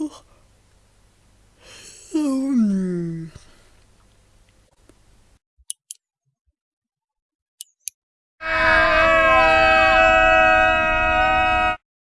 Ooh.